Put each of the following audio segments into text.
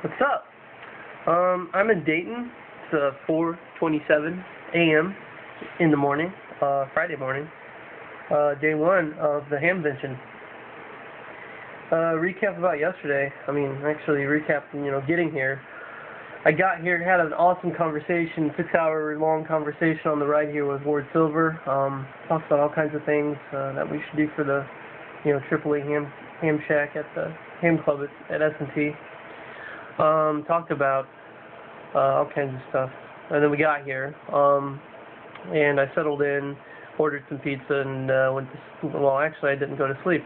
What's up? Um, I'm in Dayton. It's uh, 4:27 a.m. in the morning, uh, Friday morning, uh, day one of the Hamvention. Uh, recap about yesterday. I mean, actually, recap. You know, getting here. I got here, and had an awesome conversation, six-hour long conversation on the ride here with Ward Silver. Um, talked about all kinds of things uh, that we should do for the, you know, AAA Ham Ham Shack at the Ham Club at, at S&T. Um, talked about uh, all kinds of stuff. And then we got here, um, and I settled in, ordered some pizza, and uh, went to, well, actually I didn't go to sleep.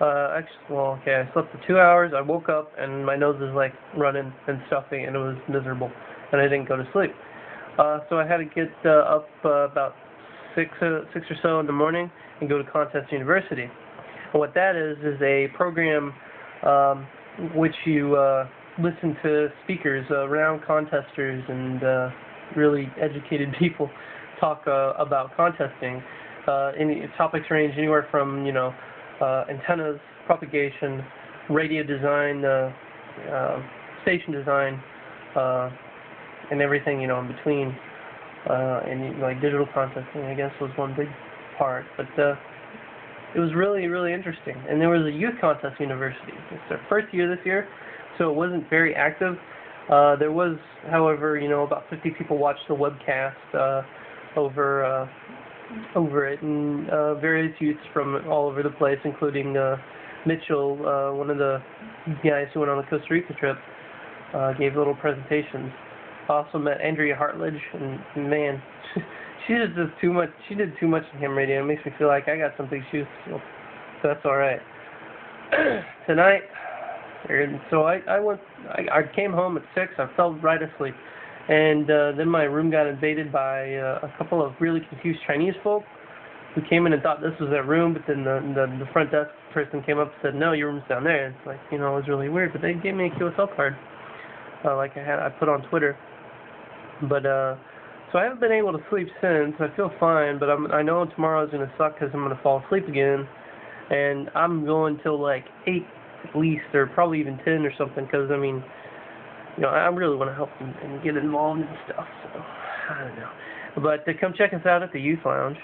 Uh, actually, well, okay, I slept for two hours, I woke up, and my nose was like running and stuffy, and it was miserable, and I didn't go to sleep. Uh, so I had to get uh, up uh, about six, uh, six or so in the morning and go to Contest University. And what that is, is a program um, which you uh, listen to speakers, uh, renowned contesters, and uh, really educated people talk uh, about contesting. Uh, any topics range anywhere from you know uh, antennas, propagation, radio design, uh, uh, station design, and everything you know in between. And like digital contesting, I guess was one big part, but it was really really interesting. And there was a youth contest university. It's their first year this year so it wasn't very active. Uh, there was, however, you know, about 50 people watched the webcast uh, over uh, over it, and uh, various youths from all over the place, including uh, Mitchell, uh, one of the guys who went on the Costa Rica trip, uh, gave little presentations. Also met Andrea Hartlage, and man, she just too much. She did too much in ham radio. It makes me feel like I got some big shoes, so that's all right. Tonight. And so I, I went, I, I came home at 6, I fell right asleep. And uh, then my room got invaded by uh, a couple of really confused Chinese folk who came in and thought this was their room, but then the, the, the front desk person came up and said, no, your room's down there. It's like, you know, it was really weird, but they gave me a QSL card, uh, like I had, I put on Twitter. But, uh, so I haven't been able to sleep since. I feel fine, but I'm, I know tomorrow's to suck because I'm to fall asleep again. And I'm going till like 8 at least, or probably even 10 or something, because, I mean, you know, I really want to help and, and get involved in stuff, so, I don't know. But uh, come check us out at the Youth Lounge,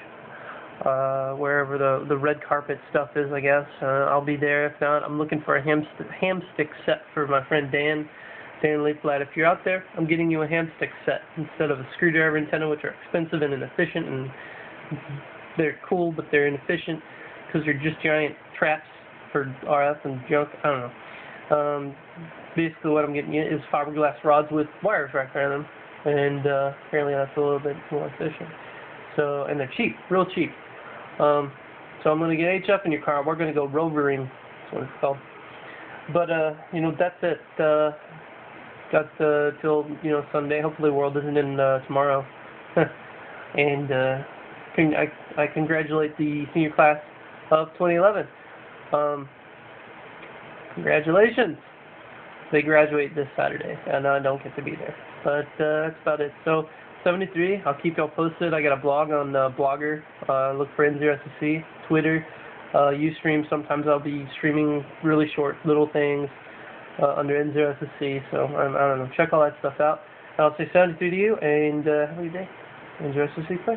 uh, wherever the the red carpet stuff is, I guess. Uh, I'll be there. If not, I'm looking for a ham, st ham stick set for my friend Dan, Dan Leaflat. If you're out there, I'm getting you a ham stick set instead of a screwdriver antenna, which are expensive and inefficient, and they're cool, but they're inefficient because they're just giant traps for RF and junk. I don't know. Um, basically, what I'm getting you is fiberglass rods with wires wrapped around them, and uh, apparently that's a little bit more efficient. So, and they're cheap, real cheap. Um, so I'm gonna get HF in your car. We're gonna go rovering. That's what it's called. But uh, you know, that's it. Uh, got uh, till you know Sunday. Hopefully, World isn't in uh, tomorrow. and uh, I, I congratulate the senior class of 2011. Um, congratulations. They graduate this Saturday, and I don't get to be there. But uh, that's about it. So, 73, I'll keep y'all posted. I got a blog on uh, Blogger. Uh, look for N0SSC. Twitter, uh, Ustream. Sometimes I'll be streaming really short little things uh, under N0SSC. So, I don't know. Check all that stuff out. I'll say 73 to you, and uh, have a good day. N0SSC, play.